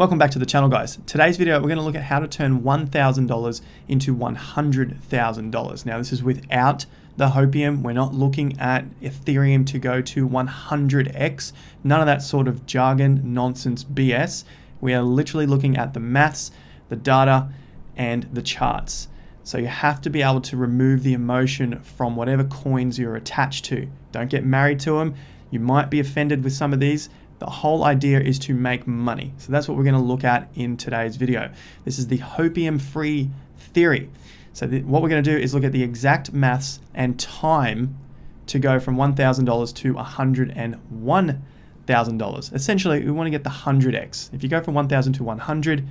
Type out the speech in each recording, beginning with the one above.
Welcome back to the channel guys. Today's video we're going to look at how to turn $1,000 into $100,000. Now this is without the Hopium. We're not looking at Ethereum to go to 100x. None of that sort of jargon, nonsense, BS. We are literally looking at the maths, the data, and the charts. So you have to be able to remove the emotion from whatever coins you're attached to. Don't get married to them. You might be offended with some of these. The whole idea is to make money. So that's what we're going to look at in today's video. This is the hopium-free theory. So what we're going to do is look at the exact maths and time to go from $1,000 to $101,000. Essentially, we want to get the 100x. If you go from 1,000 to 100,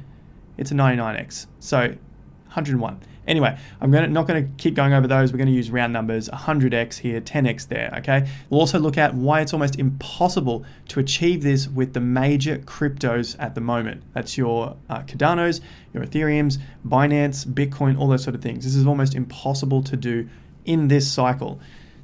it's a 99x. So 101. Anyway, I'm gonna, not going to keep going over those. We're going to use round numbers, 100x here, 10x there, okay? We'll also look at why it's almost impossible to achieve this with the major cryptos at the moment. That's your uh, Cardanos, your Ethereums, Binance, Bitcoin, all those sort of things. This is almost impossible to do in this cycle.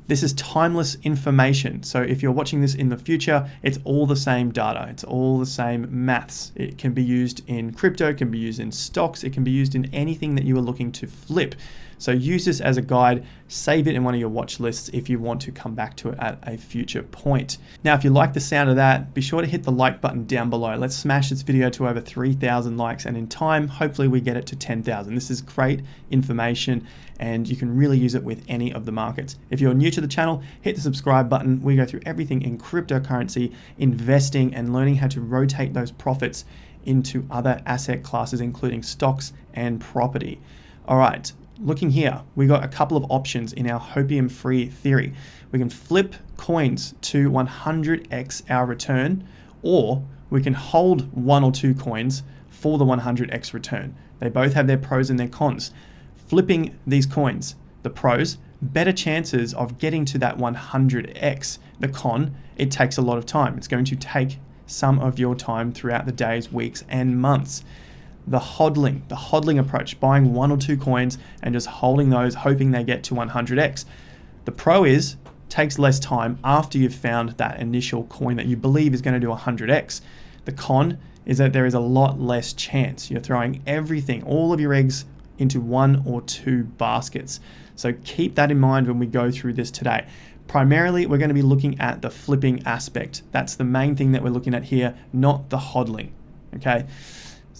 This is timeless information. So if you're watching this in the future, it's all the same data. It's all the same maths. It can be used in crypto, it can be used in stocks, it can be used in anything that you are looking to flip. So use this as a guide, save it in one of your watch lists if you want to come back to it at a future point. Now, if you like the sound of that, be sure to hit the like button down below. Let's smash this video to over 3,000 likes and in time, hopefully we get it to 10,000. This is great information and you can really use it with any of the markets. If you're new to the channel, hit the subscribe button. We go through everything in cryptocurrency, investing and learning how to rotate those profits into other asset classes, including stocks and property. All right, looking here, we got a couple of options in our hopium free theory. We can flip coins to 100x our return, or we can hold one or two coins for the 100x return. They both have their pros and their cons. Flipping these coins, the pros, better chances of getting to that 100x. The con, it takes a lot of time. It's going to take some of your time throughout the days, weeks, and months the hodling, the hodling approach, buying one or two coins and just holding those, hoping they get to 100x. The pro is takes less time after you've found that initial coin that you believe is going to do 100x. The con is that there is a lot less chance. You're throwing everything, all of your eggs into one or two baskets. So keep that in mind when we go through this today. Primarily, we're going to be looking at the flipping aspect. That's the main thing that we're looking at here, not the hodling. Okay.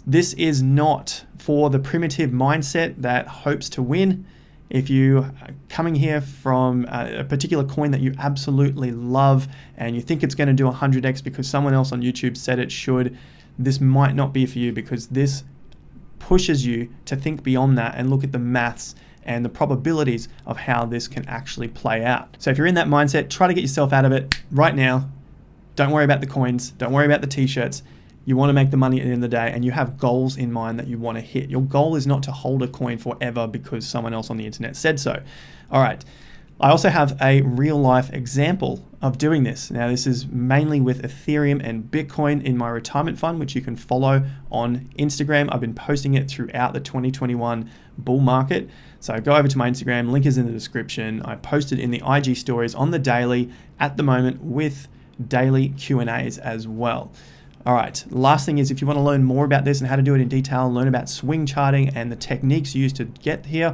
This is not for the primitive mindset that hopes to win. If you are coming here from a particular coin that you absolutely love and you think it's going to do 100x because someone else on YouTube said it should, this might not be for you because this pushes you to think beyond that and look at the maths and the probabilities of how this can actually play out. So if you're in that mindset, try to get yourself out of it right now. Don't worry about the coins. Don't worry about the t-shirts. You want to make the money at the end of the day and you have goals in mind that you want to hit. Your goal is not to hold a coin forever because someone else on the internet said so. All right. I also have a real life example of doing this. Now, this is mainly with Ethereum and Bitcoin in my retirement fund, which you can follow on Instagram. I've been posting it throughout the 2021 bull market. So go over to my Instagram, link is in the description. I posted in the IG stories on the daily at the moment with daily Q&As as well. All right, last thing is if you want to learn more about this and how to do it in detail, learn about swing charting and the techniques used to get here,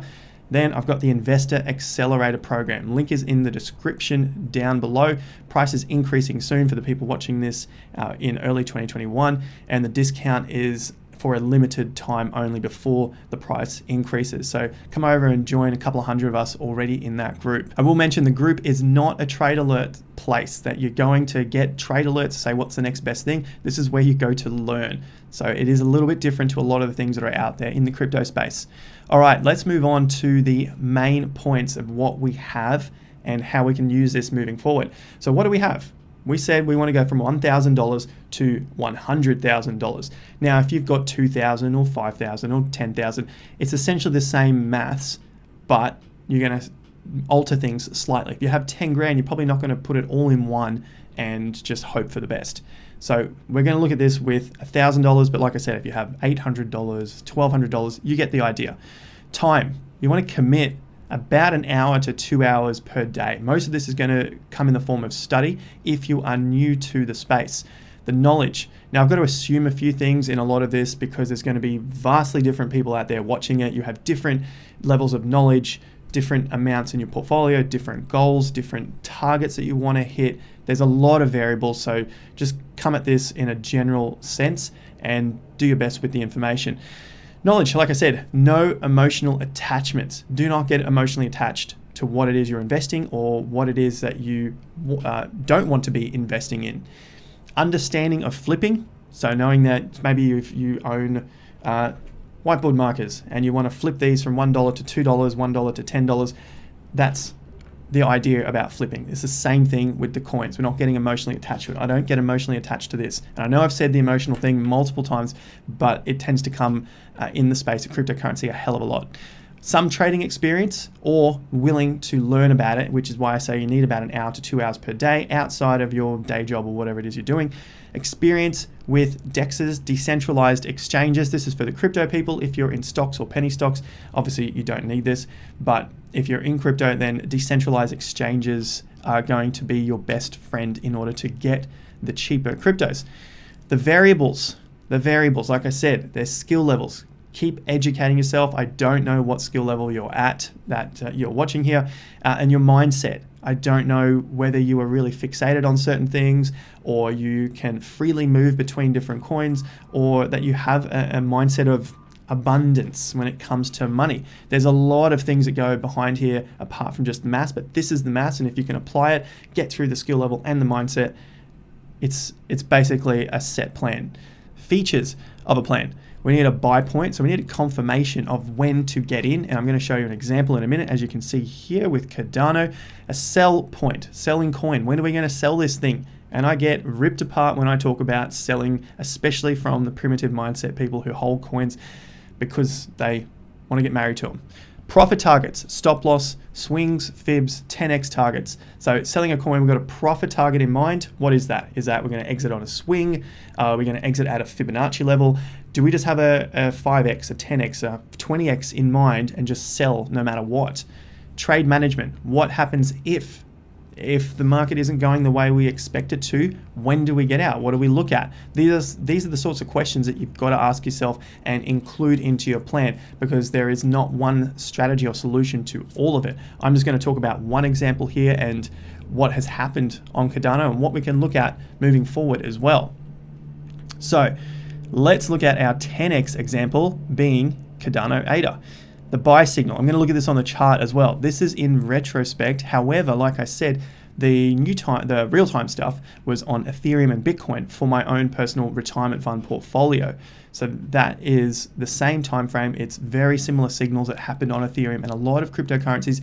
then I've got the Investor Accelerator program. Link is in the description down below. Price is increasing soon for the people watching this uh, in early 2021, and the discount is for a limited time only before the price increases. So come over and join a couple of hundred of us already in that group. I will mention the group is not a trade alert place that you're going to get trade alerts, say what's the next best thing. This is where you go to learn. So it is a little bit different to a lot of the things that are out there in the crypto space. All right, let's move on to the main points of what we have and how we can use this moving forward. So what do we have? We said we want to go from $1,000 to $100,000. Now, if you've got 2,000 or 5,000 or 10,000, it's essentially the same maths, but you're going to alter things slightly. If you have 10 grand, you're probably not going to put it all in one and just hope for the best. So we're going to look at this with $1,000, but like I said, if you have $800, $1,200, you get the idea. Time, you want to commit about an hour to two hours per day. Most of this is going to come in the form of study if you are new to the space. The knowledge, Now, I've got to assume a few things in a lot of this because there's going to be vastly different people out there watching it. You have different levels of knowledge, different amounts in your portfolio, different goals, different targets that you want to hit. There's a lot of variables, so just come at this in a general sense and do your best with the information. Knowledge, like I said, no emotional attachments. Do not get emotionally attached to what it is you're investing or what it is that you uh, don't want to be investing in. Understanding of flipping, so knowing that maybe if you own uh, whiteboard markers and you want to flip these from $1 to $2, $1 to $10, that's the idea about flipping. It's the same thing with the coins. We're not getting emotionally attached to it. I don't get emotionally attached to this. And I know I've said the emotional thing multiple times, but it tends to come uh, in the space of cryptocurrency a hell of a lot some trading experience or willing to learn about it, which is why I say you need about an hour to two hours per day outside of your day job or whatever it is you're doing. Experience with DEXs, decentralized exchanges. This is for the crypto people. If you're in stocks or penny stocks, obviously you don't need this. But if you're in crypto, then decentralized exchanges are going to be your best friend in order to get the cheaper cryptos. The variables, the variables, like I said, there's skill levels keep educating yourself. I don't know what skill level you're at that uh, you're watching here, uh, and your mindset. I don't know whether you are really fixated on certain things or you can freely move between different coins or that you have a, a mindset of abundance when it comes to money. There's a lot of things that go behind here apart from just the mass, but this is the mass, and if you can apply it, get through the skill level and the mindset, it's it's basically a set plan. Features of a plan. We need a buy point, so we need a confirmation of when to get in, and I'm going to show you an example in a minute. As you can see here with Cardano, a sell point, selling coin. When are we going to sell this thing? And I get ripped apart when I talk about selling, especially from the primitive mindset people who hold coins because they want to get married to them. Profit targets, stop loss, swings, fibs, 10x targets. So selling a coin, we've got a profit target in mind. What is that? Is that we're going to exit on a swing? Uh, we're going to exit at a Fibonacci level? Do we just have a, a 5x, a 10x, a 20x in mind and just sell no matter what? Trade management, what happens if if the market isn't going the way we expect it to, when do we get out? What do we look at? These are, these are the sorts of questions that you've got to ask yourself and include into your plan because there is not one strategy or solution to all of it. I'm just going to talk about one example here and what has happened on Cardano and what we can look at moving forward as well. So let's look at our 10x example being Cardano ADA the buy signal. I'm going to look at this on the chart as well. This is in retrospect. However, like I said, the new time, the real-time stuff was on Ethereum and Bitcoin for my own personal retirement fund portfolio. So that is the same time frame. It's very similar signals that happened on Ethereum and a lot of cryptocurrencies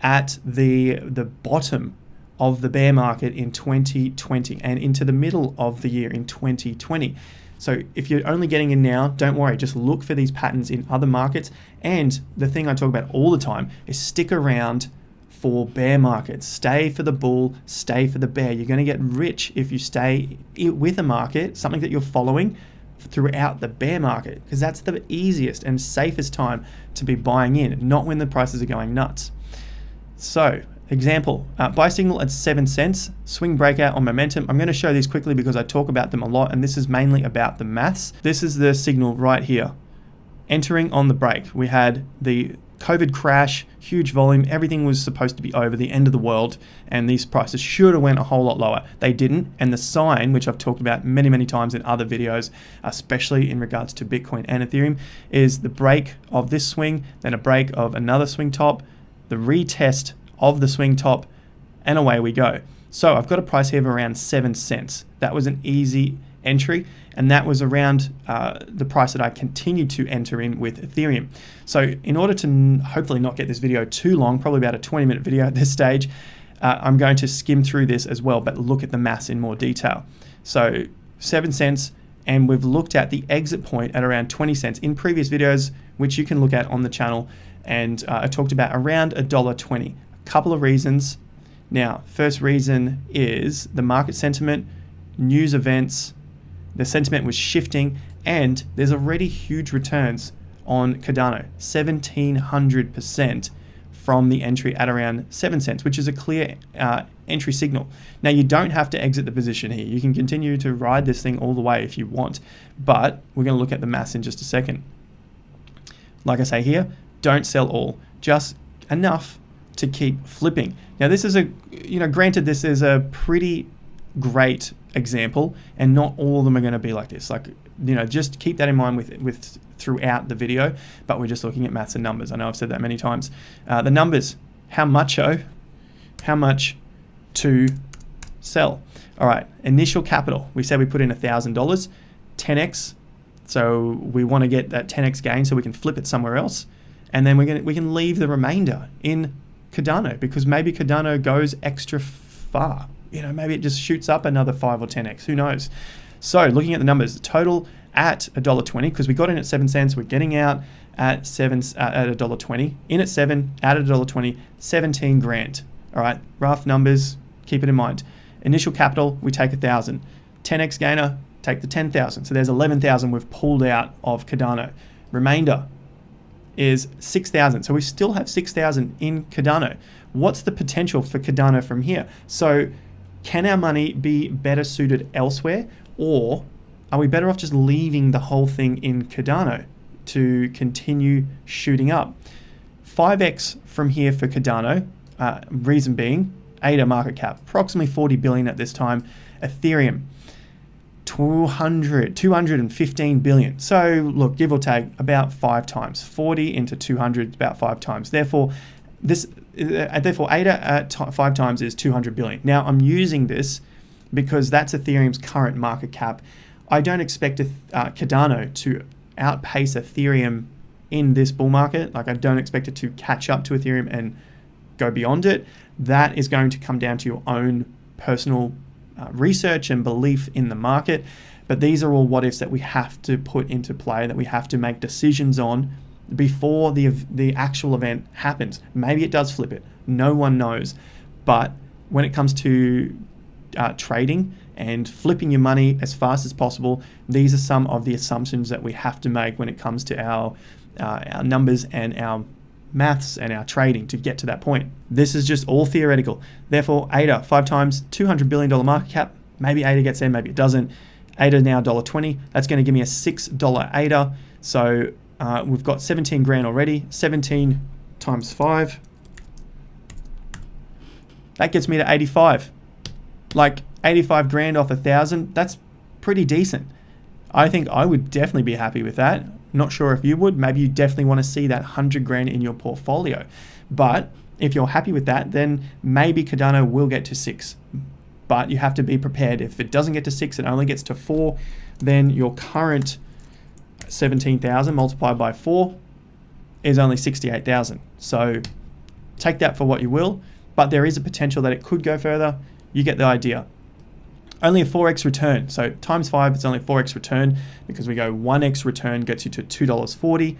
at the the bottom of the bear market in 2020 and into the middle of the year in 2020. So if you're only getting in now, don't worry, just look for these patterns in other markets. And the thing I talk about all the time is stick around for bear markets. Stay for the bull, stay for the bear. You're going to get rich if you stay with a market, something that you're following throughout the bear market, because that's the easiest and safest time to be buying in, not when the prices are going nuts. So Example, uh, buy signal at 7 cents, swing breakout on momentum. I'm going to show these quickly because I talk about them a lot and this is mainly about the maths. This is the signal right here. Entering on the break, we had the COVID crash, huge volume, everything was supposed to be over, the end of the world, and these prices should have went a whole lot lower. They didn't, and the sign, which I've talked about many, many times in other videos, especially in regards to Bitcoin and Ethereum, is the break of this swing, then a break of another swing top, the retest of the swing top, and away we go. So I've got a price here of around 7 cents. That was an easy entry, and that was around uh, the price that I continued to enter in with Ethereum. So in order to hopefully not get this video too long, probably about a 20 minute video at this stage, uh, I'm going to skim through this as well, but look at the mass in more detail. So 7 cents, and we've looked at the exit point at around 20 cents in previous videos, which you can look at on the channel. And uh, I talked about around a dollar 20. Couple of reasons. Now, first reason is the market sentiment, news events, the sentiment was shifting, and there's already huge returns on Cardano, 1700% from the entry at around 7 cents, which is a clear uh, entry signal. Now, you don't have to exit the position here. You can continue to ride this thing all the way if you want, but we're going to look at the mass in just a second. Like I say here, don't sell all, just enough to keep flipping. Now, this is a, you know, granted, this is a pretty great example, and not all of them are going to be like this. Like, you know, just keep that in mind with with throughout the video. But we're just looking at maths and numbers. I know I've said that many times. Uh, the numbers, how much oh, how much to sell. All right, initial capital. We said we put in a thousand dollars, 10x. So we want to get that 10x gain so we can flip it somewhere else, and then we're gonna we can leave the remainder in Cardano because maybe Cardano goes extra far you know, maybe it just shoots up another 5 or 10x. Who knows? So looking at the numbers, the total at $1.20, because we got in at 7 cents, we're getting out at 7 uh, at $1.20. In at 7, out at $1.20, 17 grand. All right, rough numbers, keep it in mind. Initial capital, we take a 1,000. 10x gainer, take the 10,000. So there's 11,000 we've pulled out of Cardano. Remainder is 6,000. So we still have 6,000 in Cardano. What's the potential for Cardano from here? So can our money be better suited elsewhere or are we better off just leaving the whole thing in Cardano to continue shooting up? 5x from here for Cardano, uh, reason being ADA market cap, approximately 40 billion at this time. Ethereum, 200, 215 billion. So look, give or take about five times. 40 into 200 about five times. Therefore, this uh, therefore at five times is 200 billion. Now I'm using this because that's Ethereum's current market cap. I don't expect a, uh, Cardano to outpace Ethereum in this bull market. Like I don't expect it to catch up to Ethereum and go beyond it. That is going to come down to your own personal uh, research and belief in the market. But these are all what ifs that we have to put into play, that we have to make decisions on before the the actual event happens. Maybe it does flip it. No one knows. But when it comes to uh, trading and flipping your money as fast as possible, these are some of the assumptions that we have to make when it comes to our uh, our numbers and our maths and our trading to get to that point. This is just all theoretical. Therefore, ADA five times $200 billion market cap. Maybe ADA gets in, maybe it doesn't. ADA now $1.20. That's going to give me a $6 ADA. So uh, we've got 17 grand already. 17 times 5. That gets me to 85. Like 85 grand off a thousand, that's pretty decent. I think I would definitely be happy with that. Not sure if you would. Maybe you definitely want to see that 100 grand in your portfolio. But if you're happy with that, then maybe Cardano will get to six. But you have to be prepared. If it doesn't get to six, it only gets to four, then your current 17,000 multiplied by 4 is only 68,000. So take that for what you will, but there is a potential that it could go further. You get the idea. Only a 4x return. So times 5, it's only 4x return because we go 1x return gets you to $2.40,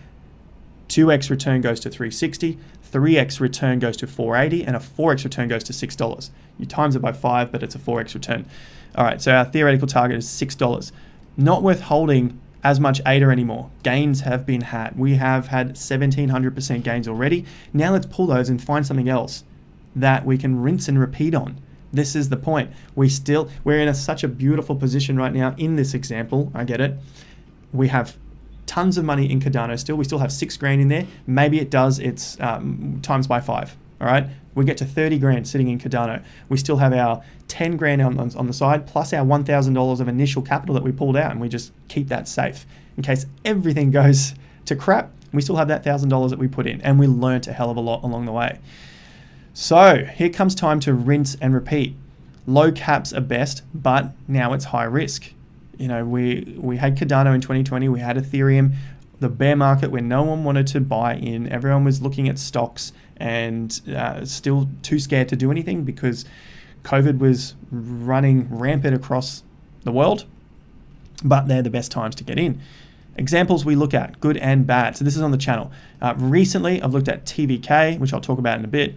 2x return goes to 360, 3x return goes to 480, and a 4x return goes to $6. You times it by 5, but it's a 4x return. All right, so our theoretical target is $6. Not worth holding as much ADA anymore. Gains have been had. We have had 1700% gains already. Now let's pull those and find something else that we can rinse and repeat on. This is the point. We still, we're in a, such a beautiful position right now in this example. I get it. We have tons of money in Cardano still. We still have six grand in there. Maybe it does, it's um, times by five. All right, we get to 30 grand sitting in Cardano. We still have our 10 grand on, on, on the side, plus our $1,000 of initial capital that we pulled out, and we just keep that safe. In case everything goes to crap, we still have that $1,000 that we put in, and we learned a hell of a lot along the way. So here comes time to rinse and repeat. Low caps are best, but now it's high risk. You know, we, we had Cardano in 2020, we had Ethereum, the bear market where no one wanted to buy in. Everyone was looking at stocks and uh, still too scared to do anything because COVID was running rampant across the world. But they're the best times to get in. Examples we look at, good and bad. So this is on the channel. Uh, recently, I've looked at TVK, which I'll talk about in a bit.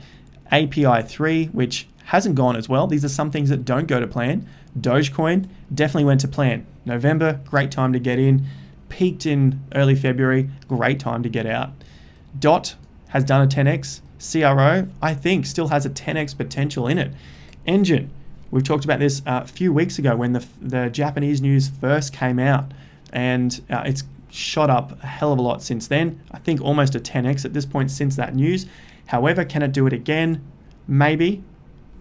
API3, which hasn't gone as well. These are some things that don't go to plan. Dogecoin definitely went to plan. November, great time to get in. Peaked in early February, great time to get out. DOT has done a 10x, CRO, I think, still has a 10x potential in it. Enjin, we've talked about this uh, a few weeks ago when the, the Japanese news first came out, and uh, it's shot up a hell of a lot since then. I think almost a 10x at this point since that news. However, can it do it again? Maybe,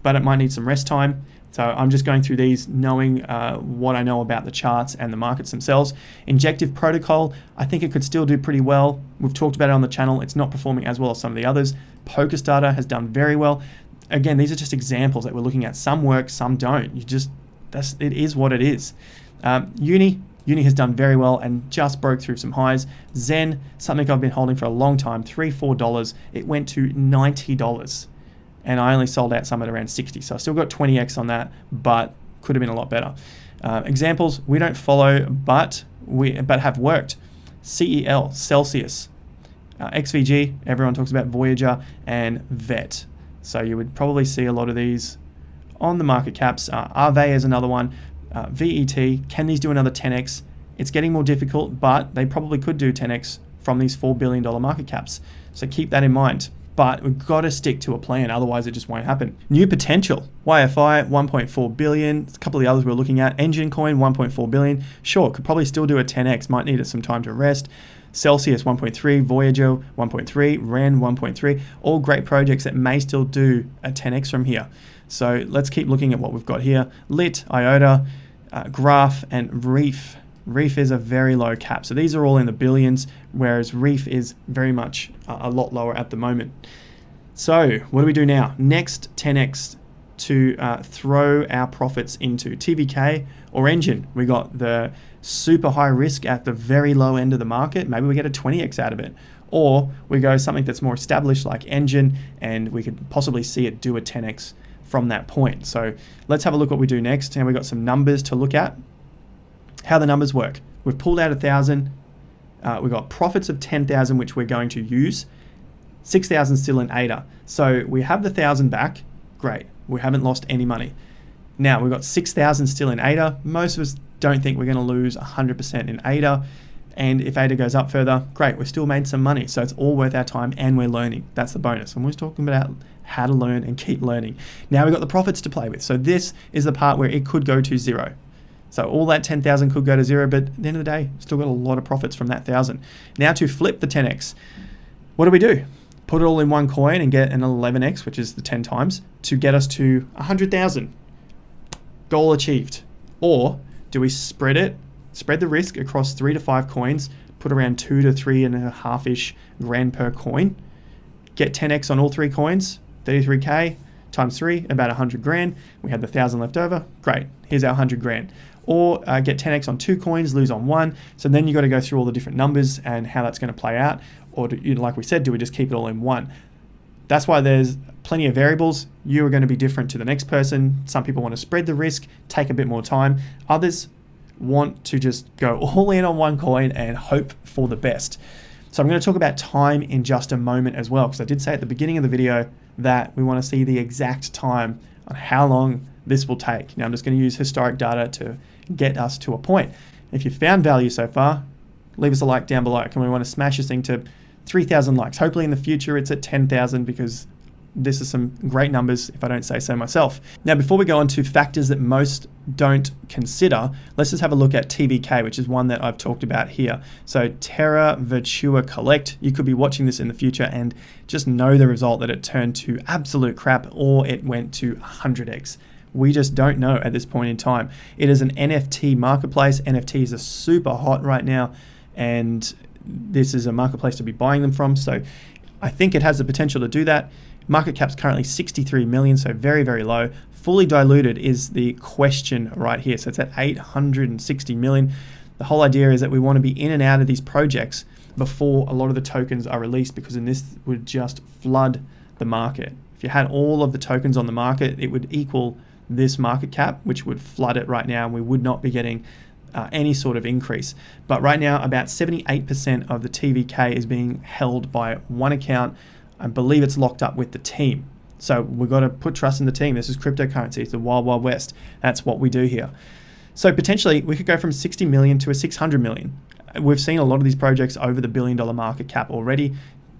but it might need some rest time. So I'm just going through these knowing uh, what I know about the charts and the markets themselves. Injective protocol, I think it could still do pretty well. We've talked about it on the channel. It's not performing as well as some of the others. Polkastarter has done very well. Again, these are just examples that we're looking at. Some work, some don't. You just, that's, it is what it is. Um, uni, Uni has done very well and just broke through some highs. Zen, something I've been holding for a long time, three, four dollars. It went to ninety dollars and I only sold out some at around 60. So I still got 20x on that, but could have been a lot better. Uh, examples we don't follow, but we but have worked. CEL, Celsius, uh, XVG, everyone talks about Voyager and VET. So you would probably see a lot of these on the market caps. Uh, Aave is another one. Uh, VET, can these do another 10x? It's getting more difficult, but they probably could do 10x from these $4 billion market caps. So keep that in mind but we've got to stick to a plan, otherwise it just won't happen. New potential, YFI 1.4 billion, a couple of the others we're looking at, Enjin Coin 1.4 billion, sure, could probably still do a 10x, might need some time to rest. Celsius 1.3, Voyager 1.3, Ren 1.3, all great projects that may still do a 10x from here. So let's keep looking at what we've got here. Lit, IOTA, uh, Graph, and Reef Reef is a very low cap. So these are all in the billions, whereas Reef is very much a lot lower at the moment. So what do we do now? Next 10x to uh, throw our profits into TVK or Enjin. We got the super high risk at the very low end of the market. Maybe we get a 20x out of it. Or we go something that's more established like Enjin and we could possibly see it do a 10x from that point. So let's have a look what we do next. And we've got some numbers to look at how the numbers work. We've pulled out a thousand. Uh, we've got profits of 10,000, which we're going to use. 6,000 still in ADA. So we have the thousand back. Great. We haven't lost any money. Now we've got 6,000 still in ADA. Most of us don't think we're going to lose 100% in ADA. And if ADA goes up further, great, we've still made some money. So it's all worth our time and we're learning. That's the bonus. I'm always talking about how to learn and keep learning. Now we've got the profits to play with. So this is the part where it could go to zero. So all that 10,000 could go to zero, but at the end of the day, still got a lot of profits from that thousand. Now to flip the 10x, what do we do? Put it all in one coin and get an 11x, which is the 10 times, to get us to 100,000. Goal achieved. Or do we spread it, spread the risk across three to five coins, put around two to three and a half ish grand per coin, get 10x on all three coins, 33k times three, about 100 grand. We had the thousand left over. Great. Here's our 100 grand or uh, get 10x on two coins, lose on one. So then you've got to go through all the different numbers and how that's going to play out. Or do, you like we said, do we just keep it all in one? That's why there's plenty of variables. You are going to be different to the next person. Some people want to spread the risk, take a bit more time. Others want to just go all in on one coin and hope for the best. So I'm going to talk about time in just a moment as well, because I did say at the beginning of the video that we want to see the exact time on how long this will take. Now I'm just going to use historic data to get us to a point. If you found value so far, leave us a like down below. And we want to smash this thing to 3,000 likes. Hopefully in the future it's at 10,000 because this is some great numbers if I don't say so myself. Now, before we go on to factors that most don't consider, let's just have a look at TVK, which is one that I've talked about here. So Terra Virtua Kolect, you could be watching this in the future and just know the result that it turned to absolute crap or it went to 100x. We just don't know at this point in time. It is an NFT marketplace. NFTs are super hot right now, and this is a marketplace to be buying them from. So I think it has the potential to do that. Market cap's currently 63 million, so very, very low. Fully diluted is the question right here. So it's at 860 million. The whole idea is that we want to be in and out of these projects before a lot of the tokens are released because then this would just flood the market. If you had all of the tokens on the market, it would equal this market cap, which would flood it right now, and we would not be getting uh, any sort of increase. But right now, about 78% of the TVK is being held by one account. I believe it's locked up with the team. So we've got to put trust in the team. This is cryptocurrency. It's the wild, wild west. That's what we do here. So potentially, we could go from 60 million to a 600 million. We've seen a lot of these projects over the billion dollar market cap already.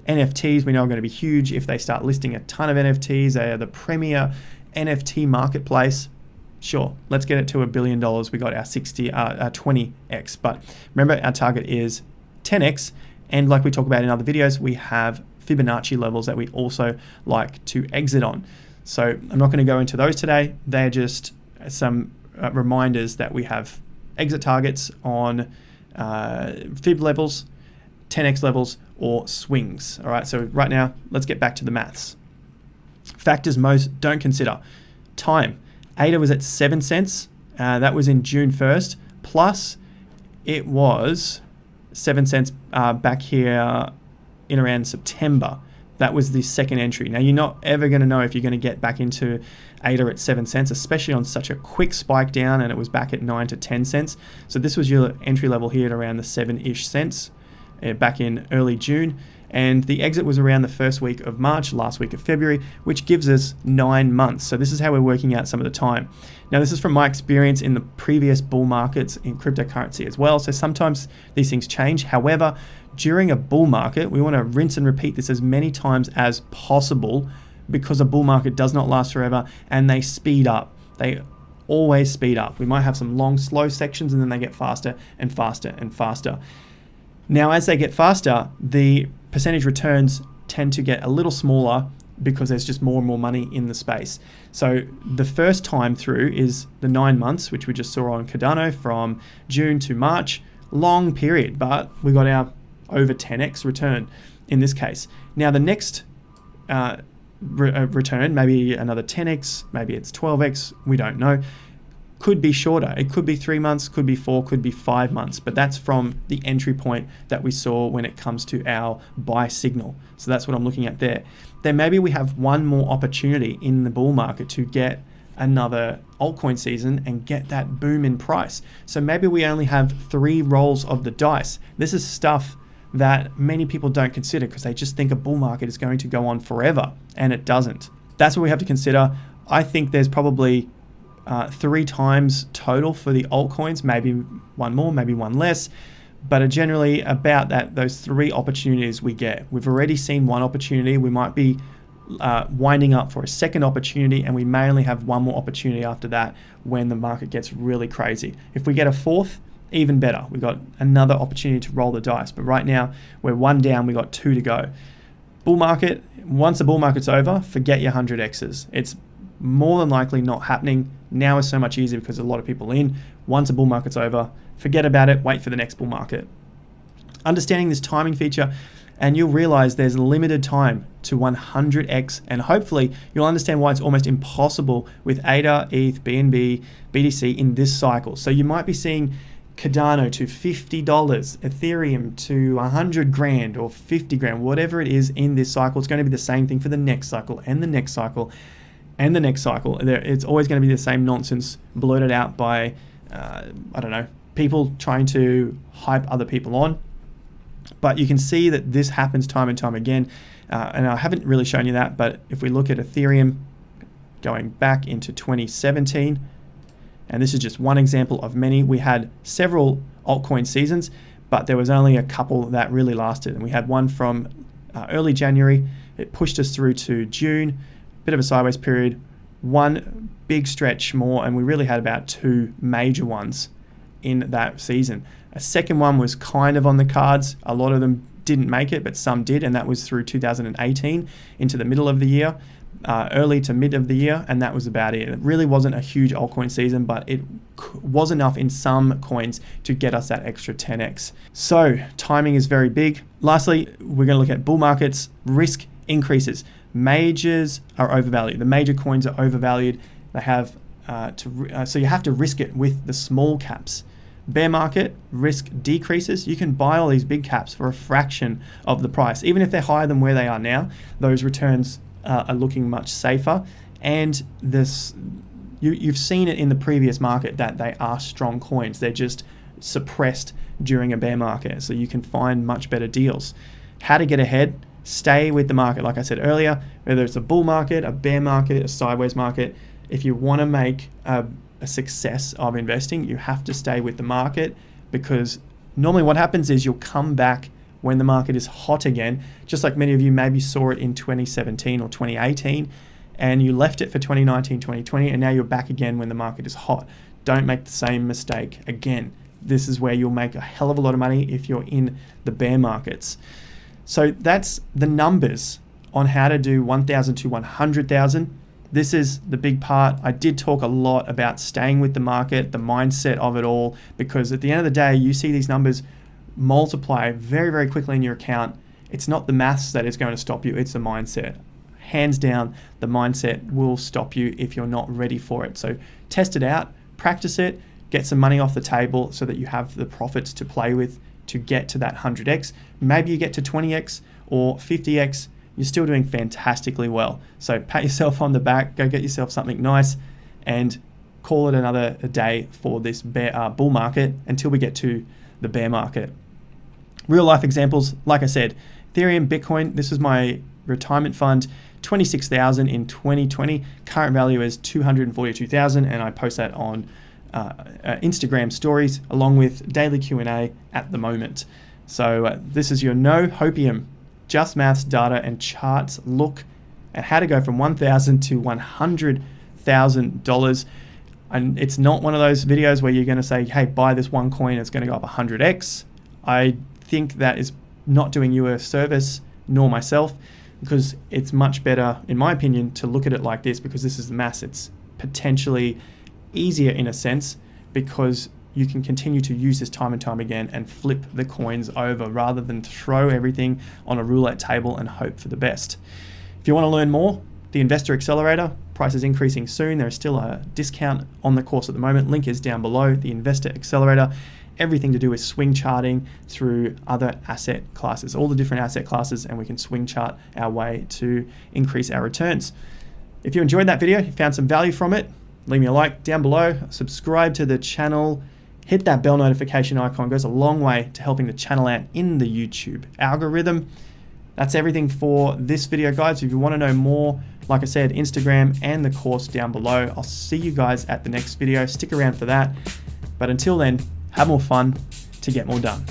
NFTs we know are going to be huge if they start listing a ton of NFTs. They are the premier NFT marketplace. Sure, let's get it to a billion dollars. We got our 60, uh, our 20x. But remember, our target is 10x. And like we talk about in other videos, we have Fibonacci levels that we also like to exit on. So I'm not going to go into those today. They're just some uh, reminders that we have exit targets on uh, fib levels, 10x levels, or swings. All right, so right now, let's get back to the maths. Factors most don't consider. Time. ADA was at 7 cents. Uh, that was in June 1st. Plus, it was 7 cents uh, back here in around September. That was the second entry. Now, you're not ever going to know if you're going to get back into ADA at 7 cents, especially on such a quick spike down and it was back at 9 to 10 cents. So this was your entry level here at around the 7-ish cents uh, back in early June. And the exit was around the first week of March, last week of February, which gives us nine months. So this is how we're working out some of the time. Now, this is from my experience in the previous bull markets in cryptocurrency as well. So sometimes these things change. However, during a bull market, we want to rinse and repeat this as many times as possible because a bull market does not last forever and they speed up. They always speed up. We might have some long, slow sections and then they get faster and faster and faster. Now, as they get faster, the percentage returns tend to get a little smaller because there's just more and more money in the space. So the first time through is the nine months, which we just saw on Cardano from June to March. Long period, but we got our over 10x return in this case. Now the next uh, re uh, return, maybe another 10x, maybe it's 12x, we don't know. Could be shorter. It could be three months, could be four, could be five months, but that's from the entry point that we saw when it comes to our buy signal. So that's what I'm looking at there. Then maybe we have one more opportunity in the bull market to get another altcoin season and get that boom in price. So maybe we only have three rolls of the dice. This is stuff that many people don't consider because they just think a bull market is going to go on forever, and it doesn't. That's what we have to consider. I think there's probably uh, three times total for the altcoins, maybe one more, maybe one less, but are generally about that those three opportunities we get. We've already seen one opportunity. We might be uh, winding up for a second opportunity, and we may only have one more opportunity after that when the market gets really crazy. If we get a fourth, even better. We've got another opportunity to roll the dice. But right now, we're one down, we've got two to go. Bull market, once the bull market's over, forget your 100Xs. It's more than likely not happening. Now is so much easier because a lot of people in. Once a bull market's over, forget about it, wait for the next bull market. Understanding this timing feature, and you'll realize there's limited time to 100x, and hopefully you'll understand why it's almost impossible with ADA, ETH, BNB, BTC in this cycle. So you might be seeing Cardano to $50, Ethereum to 100 grand or 50 grand, whatever it is in this cycle, it's going to be the same thing for the next cycle and the next cycle and the next cycle. It's always going to be the same nonsense blurted out by, uh, I don't know, people trying to hype other people on. But you can see that this happens time and time again. Uh, and I haven't really shown you that, but if we look at Ethereum going back into 2017, and this is just one example of many. We had several altcoin seasons, but there was only a couple that really lasted. And we had one from uh, early January. It pushed us through to June, bit of a sideways period, one big stretch more, and we really had about two major ones in that season. A second one was kind of on the cards. A lot of them didn't make it, but some did, and that was through 2018 into the middle of the year uh, early to mid of the year, and that was about it. It really wasn't a huge altcoin season, but it was enough in some coins to get us that extra 10x. So timing is very big. Lastly, we're going to look at bull markets, risk increases. Majors are overvalued. The major coins are overvalued. They have uh, to uh, so you have to risk it with the small caps. Bear market risk decreases. You can buy all these big caps for a fraction of the price, even if they're higher than where they are now. Those returns uh, are looking much safer. And this, you, you've seen it in the previous market that they are strong coins. They're just suppressed during a bear market, so you can find much better deals. How to get ahead? Stay with the market. Like I said earlier, whether it's a bull market, a bear market, a sideways market, if you want to make a, a success of investing, you have to stay with the market because normally what happens is you'll come back when the market is hot again, just like many of you maybe saw it in 2017 or 2018 and you left it for 2019, 2020, and now you're back again when the market is hot. Don't make the same mistake again. This is where you'll make a hell of a lot of money if you're in the bear markets. So that's the numbers on how to do 1,000 to 100,000. This is the big part. I did talk a lot about staying with the market, the mindset of it all, because at the end of the day, you see these numbers multiply very, very quickly in your account. It's not the maths that is going to stop you, it's the mindset. Hands down, the mindset will stop you if you're not ready for it. So test it out, practice it, get some money off the table so that you have the profits to play with to get to that 100x. Maybe you get to 20x or 50x. You're still doing fantastically well. So pat yourself on the back, go get yourself something nice, and call it another day for this bear, uh, bull market until we get to the bear market. Real life examples, like I said, Ethereum, Bitcoin. This is my retirement fund. 26,000 in 2020. Current value is 242,000, and I post that on uh, uh, Instagram stories along with daily Q&A at the moment. So uh, this is your no hopium, just maths, data, and charts look at how to go from 1,000 to 100,000 dollars. And it's not one of those videos where you're going to say, "Hey, buy this one coin; it's going to go up 100x." I think that is not doing you a service, nor myself because it's much better, in my opinion, to look at it like this because this is the mass. It's potentially easier in a sense because you can continue to use this time and time again and flip the coins over rather than throw everything on a roulette table and hope for the best. If you want to learn more, the Investor Accelerator price is increasing soon. There is still a discount on the course at the moment. Link is down below. The Investor Accelerator everything to do with swing charting through other asset classes, all the different asset classes, and we can swing chart our way to increase our returns. If you enjoyed that video, you found some value from it, leave me a like down below, subscribe to the channel, hit that bell notification icon, it goes a long way to helping the channel out in the YouTube algorithm. That's everything for this video, guys. If you want to know more, like I said, Instagram and the course down below. I'll see you guys at the next video. Stick around for that. But until then, have more fun to get more done.